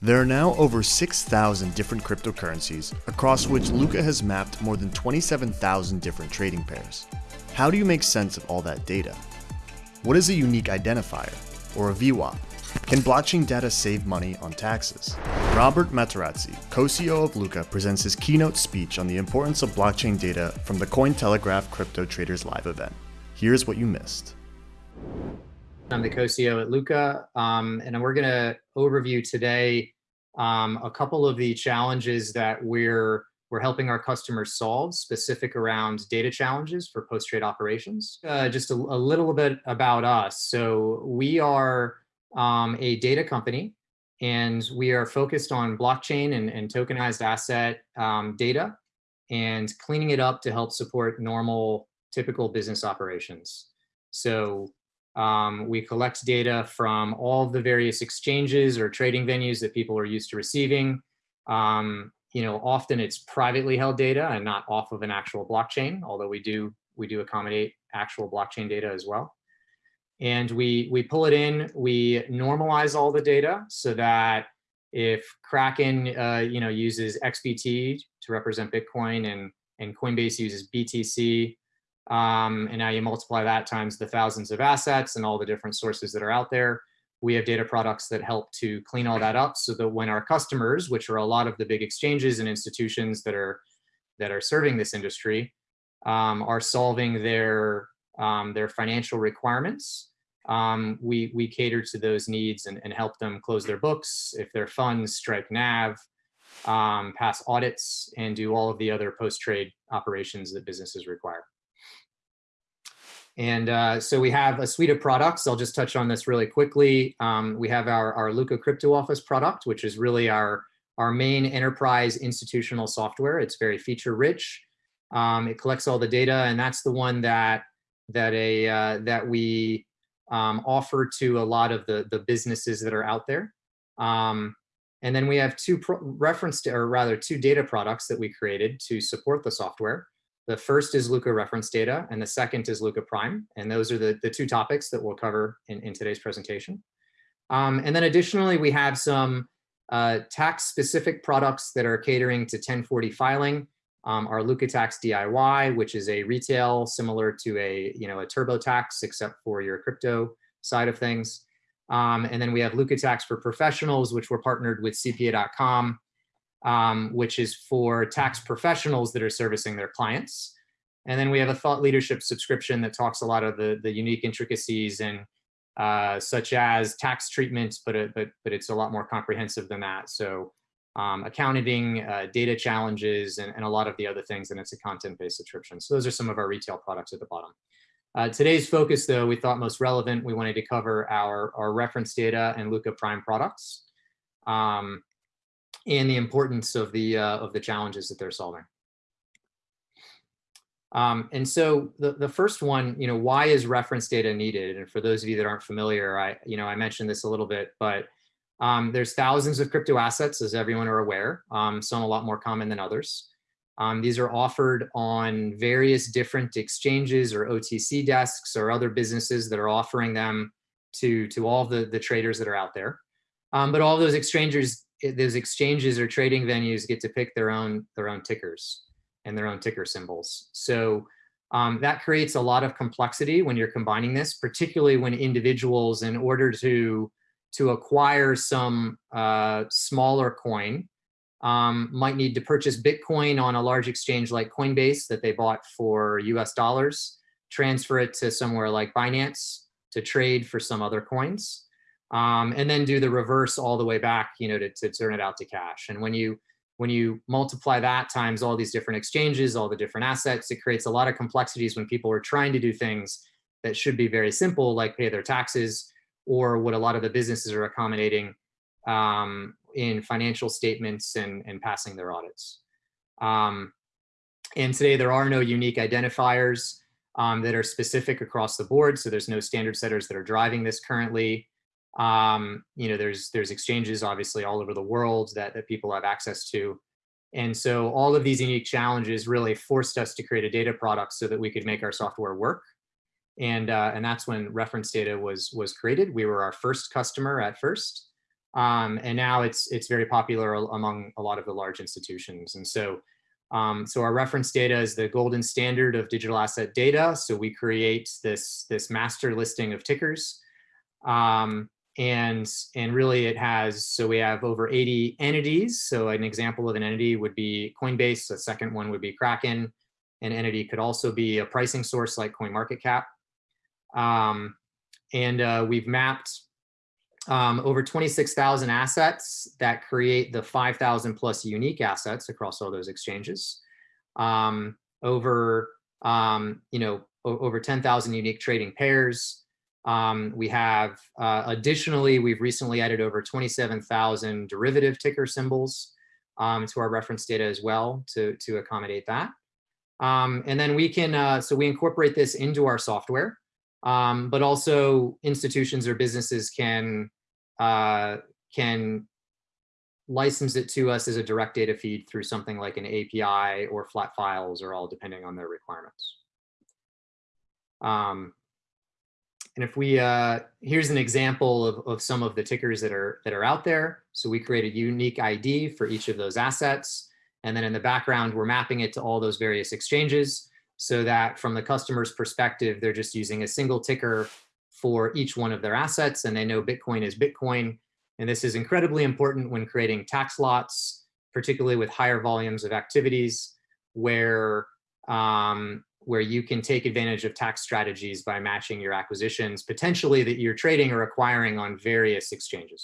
There are now over 6,000 different cryptocurrencies, across which Lukka has mapped more than 27,000 different trading pairs. How do you make sense of all that data? What is a unique identifier, or a VWAP? Can blockchain data save money on taxes? Robert Materazzi, co-CEO of Lukka, presents his keynote speech on the importance of blockchain data from the Cointelegraph Crypto Traders Live event. Here's what you missed. I'm the co-CEO at Lukka, um, and we're going to overview today um, a couple of the challenges that we're we're helping our customers solve, specific around data challenges for post-trade operations. Uh, just a, a, little bit about us. So we are um, a data company, and we are focused on blockchain and, and tokenized asset um, data and cleaning it up to help support normal, typical business operations. So um, we collect data from all the various exchanges or trading venues that people are used to receiving. Um, you know, often it's privately held data and not off of an actual blockchain, although we do we do accommodate actual blockchain data as well. And we we pull it in, we normalize all the data so that if Kraken uh, you know uses XBT to represent Bitcoin and and Coinbase uses BTC um, and now you multiply that times the thousands of assets and all the different sources that are out there. We have data products that help to clean all that up so that when our customers, which are a lot of the big exchanges and institutions that are that are serving this industry, um, are solving their um, their financial requirements, um, we we cater to those needs and, and help them close their books if their funds strike NAV, um, pass audits, and do all of the other post-trade operations that businesses require. And uh, so we have a suite of products. I'll just touch on this really quickly. Um, we have our, our Lukka Crypto Office product, which is really our, our main enterprise institutional software. It's very feature rich. Um, it collects all the data, and that's the one that that a uh, that we um, offer to a lot of the the businesses that are out there. Um, and then we have two reference to, or rather two data products that we created to support the software. The first is Lukka reference data, and the second is Lukka Prime. And those are the, the two topics that we'll cover in, in today's presentation. Um, and then additionally, we have some uh, tax-specific products that are catering to 1040 filing. Um, our Lukka Tax DIY, which is a retail similar to a, you know, a TurboTax, except for your crypto side of things. Um, and then we have Lukka Tax for Professionals, which we're partnered with CPA.com um, which is for tax professionals that are servicing their clients. And then we have a thought leadership subscription that talks a lot of the, the unique intricacies and uh, such as tax treatments, but, it, but, but it's a lot more comprehensive than that. So um, accounting, uh, data challenges, and, and a lot of the other things, and it's a content-based subscription. So those are some of our retail products at the bottom. Uh, today's focus, though, we thought most relevant, we wanted to cover our, our reference data and Lukka Prime products. Um, and the importance of the uh, of the challenges that they're solving. Um, and so the, the first one, you know, why is reference data needed? And for those of you that aren't familiar, I, you know, I mentioned this a little bit, but um, there's thousands of crypto assets, as everyone are aware, um, some a lot more common than others. Um, these are offered on various different exchanges or OTC desks or other businesses that are offering them to, to all the, the traders that are out there. Um, but all those exchanges those exchanges or trading venues get to pick their own their own tickers and their own ticker symbols. So um, that creates a lot of complexity when you're combining this, particularly when individuals, in order to to acquire some uh, smaller coin, um, might need to purchase Bitcoin on a large exchange like Coinbase that they bought for US dollars, transfer it to somewhere like Binance to trade for some other coins um, and then do the reverse all the way back, you know, to, to turn it out to cash. And when you when you multiply that times all these different exchanges, all the different assets, it creates a lot of complexities when people are trying to do things that should be very simple, like pay their taxes, or what a lot of the businesses are accommodating um, in financial statements and, and passing their audits. Um, and today there are no unique identifiers um, that are specific across the board. So there's no standard setters that are driving this currently. Um, you know, there's there's exchanges obviously all over the world that, that people have access to. And so all of these unique challenges really forced us to create a data product so that we could make our software work. And, uh, and that's when reference data was, was created. We were our first customer at first. Um, and now it's it's very popular among a lot of the large institutions. And so, um, so our reference data is the golden standard of digital asset data. So we create this this master listing of tickers. Um, and and really it has so we have over 80 entities so an example of an entity would be coinbase a second one would be kraken an entity could also be a pricing source like Coin coinmarketcap um, and uh, we've mapped um, over 26,000 assets that create the 5,000 plus unique assets across all those exchanges. Um, over, um, you know, over 10,000 unique trading pairs. Um, we have, uh, additionally, we've recently added over 27,000 derivative ticker symbols um, to our reference data as well to, to accommodate that. Um, and then we can, uh, so we incorporate this into our software, um, but also institutions or businesses can uh, can license it to us as a direct data feed through something like an API or flat files or all depending on their requirements. Um, and if we, uh, here's an example of, of some of the tickers that are, that are out there. So we create a unique ID for each of those assets. And then in the background, we're mapping it to all those various exchanges so that from the customer's perspective, they're just using a single ticker for each one of their assets and they know Bitcoin is Bitcoin. And this is incredibly important when creating tax lots, particularly with higher volumes of activities where, um, where you can take advantage of tax strategies by matching your acquisitions, potentially that you're trading or acquiring on various exchanges.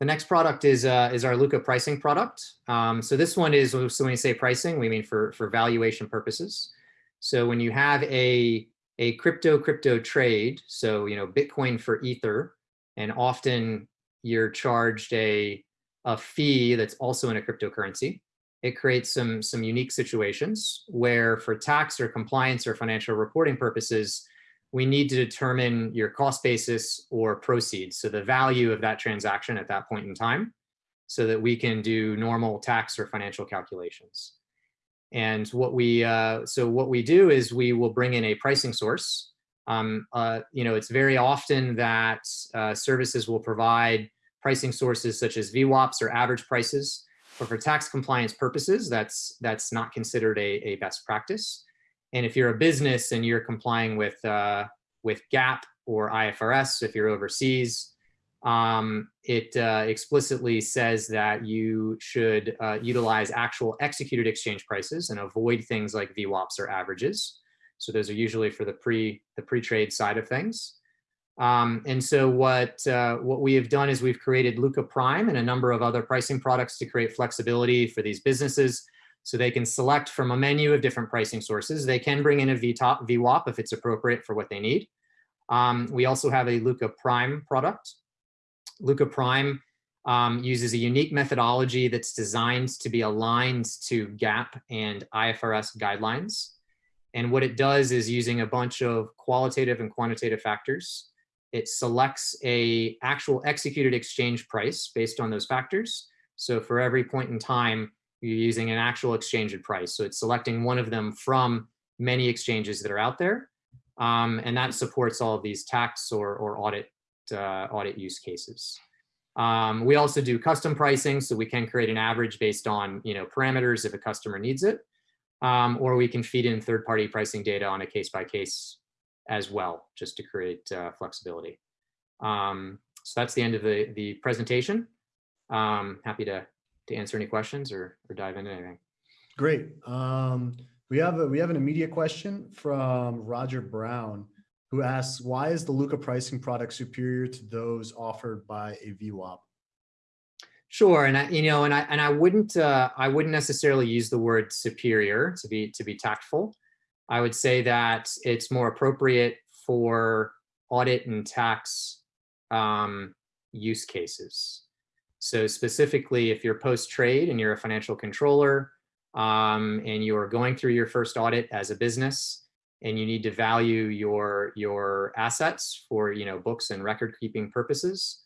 The next product is uh, is our Lukka pricing product. Um, so this one is, so when we say pricing, we mean for, for valuation purposes. So when you have a, a crypto crypto trade, so, you know, Bitcoin for Ether, and often you're charged a, a fee that's also in a cryptocurrency, it creates some, some unique situations where for tax or compliance or financial reporting purposes, we need to determine your cost basis or proceeds. So the value of that transaction at that point in time so that we can do normal tax or financial calculations. And what we, uh, so what we do is we will bring in a pricing source. Um, uh, you know, it's very often that uh, services will provide pricing sources such as VWAPs or average prices, but for tax compliance purposes, that's that's not considered a, a best practice. And if you're a business and you're complying with uh, with GAAP or IFRS, if you're overseas, um, it uh, explicitly says that you should uh, utilize actual executed exchange prices and avoid things like VWAPs or averages. So those are usually for the pre the pre-trade side of things. Um, and so what uh, what we have done is we've created Lukka Prime and a number of other pricing products to create flexibility for these businesses so they can select from a menu of different pricing sources. They can bring in a VTOP, VWAP if it's appropriate for what they need. Um, we also have a Lukka Prime product Lukka Prime um, uses a unique methodology that's designed to be aligned to GAAP and IFRS guidelines. And what it does is using a bunch of qualitative and quantitative factors, it selects a actual executed exchange price based on those factors. So for every point in time, you're using an actual exchange price. So it's selecting one of them from many exchanges that are out there. Um, and that supports all of these tax or, or audit uh, audit use cases. Um, we also do custom pricing, so we can create an average based on you know parameters if a customer needs it, um, or we can feed in third-party pricing data on a case-by-case -case as well, just to create uh, flexibility. Um, so that's the end of the the presentation. Um, happy to to answer any questions or or dive into anything. Great. Um, we have a we have an immediate question from Roger Brown who asks, why is the Lukka pricing product superior to those offered by a VWAP? Sure, and I, you know, and I and I wouldn't uh, I wouldn't necessarily use the word superior to be to be tactful. I would say that it's more appropriate for audit and tax um, use cases. So specifically, if you're post trade and you're a financial controller um, and you are going through your first audit as a business, and you need to value your your assets for you know books and record keeping purposes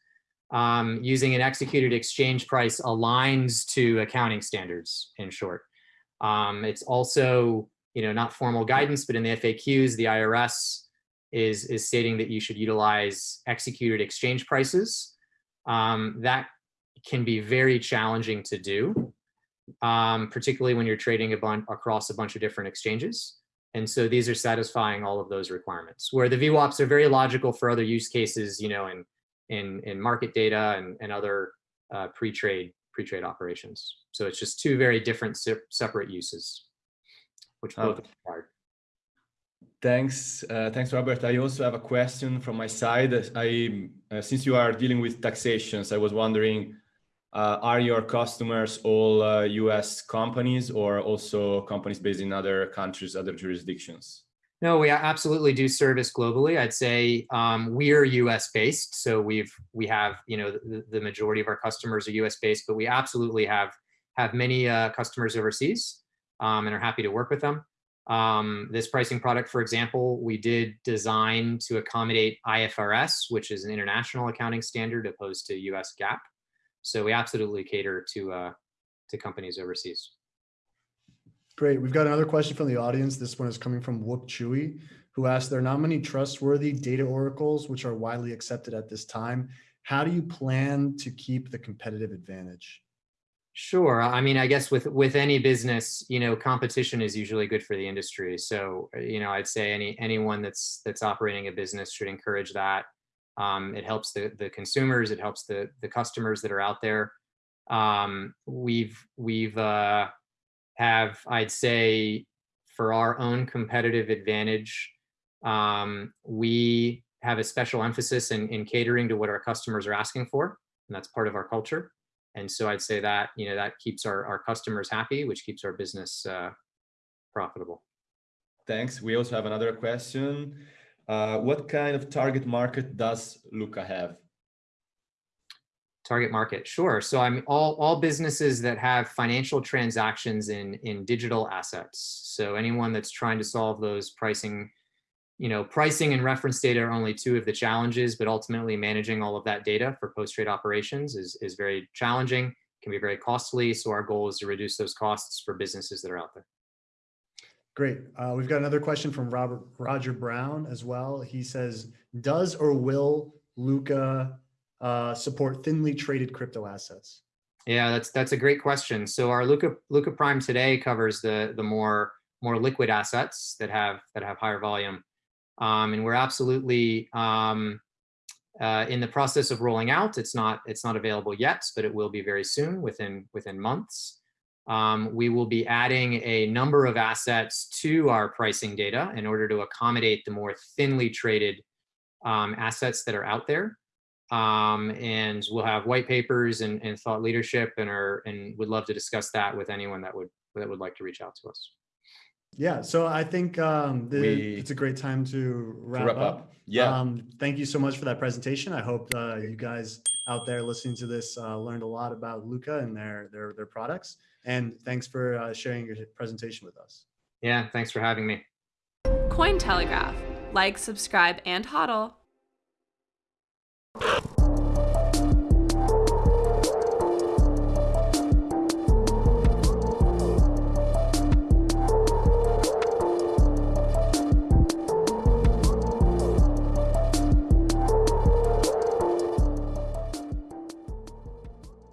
um, using an executed exchange price aligns to accounting standards in short um, it's also you know not formal guidance but in the faqs the irs is, is stating that you should utilize executed exchange prices. Um, that can be very challenging to do, um, particularly when you're trading a bunch across a bunch of different exchanges. And so these are satisfying all of those requirements. Where the VWAPs are very logical for other use cases, you know, in in in market data and, and other uh, pre-trade pre-trade operations. So it's just two very different se separate uses, which both are required. Thanks, uh, thanks, Robert. I also have a question from my side. I, uh, since you are dealing with taxations, I was wondering, uh, are your customers all US uh, companies or also companies based in other countries, other jurisdictions? No, we absolutely do service globally. I'd say um, we are U.S. based, so we've we have you know the, the, majority of our customers are U.S. based, but we absolutely have have many uh, customers overseas um, and are happy to work with them. Um, this pricing product, for example, we did design to accommodate IFRS, which is an international accounting standard opposed to US GAAP. So we absolutely cater to, uh, to companies overseas. Great. We've got another question from the audience. This one is coming from Whoop Chewy, who asked, there are not many trustworthy data oracles which are widely accepted at this time. How do you plan to keep the competitive advantage? Sure. I mean, I guess with with any business, you know, competition is usually good for the industry. So, uh, you know, I'd say any anyone that's that's operating a business should encourage that. Um, it helps the the consumers. It helps the the customers that are out there. Um, we've we've uh, have I'd say for our own competitive advantage, um, we have a special emphasis in, in catering to what our customers are asking for, and that's part of our culture. And so I'd say that, you know, that keeps our, our customers happy, which keeps our business uh, profitable. Thanks. We also have another question. Uh, what kind of target market does Lukka have? Target market, sure. So I'm all, all businesses that have financial transactions in, in digital assets. So anyone that's trying to solve those pricing you know, pricing and reference data are only two of the challenges, but ultimately managing all of that data for post-trade operations is, is very challenging, can be very costly. So our goal is to reduce those costs for businesses that are out there. Great. Uh, we've got another question from Robert Roger Brown as well. He says, does or will Lukka uh, support thinly traded crypto assets? Yeah, that's that's a great question. So our Lukka Lukka Prime today covers the the more more liquid assets that have that have higher volume. Um, and we're absolutely um, uh, in the process of rolling out. It's not it's not available yet, but it will be very soon, within within months. Um, we will be adding a number of assets to our pricing data in order to accommodate the more thinly traded um, assets that are out there. Um, and we'll have white papers and, and thought leadership and are and would love to discuss that with anyone that would that would like to reach out to us. Yeah, so I think um, the, we, it's a great time to wrap, to wrap up. up. Yeah. Um, thank you so much for that presentation. I hope uh, you guys out there listening to this uh, learned a lot about Lukka and their their their products. And thanks for uh, sharing your presentation with us. Yeah, thanks for having me. Cointelegraph. Like, subscribe, and hodl.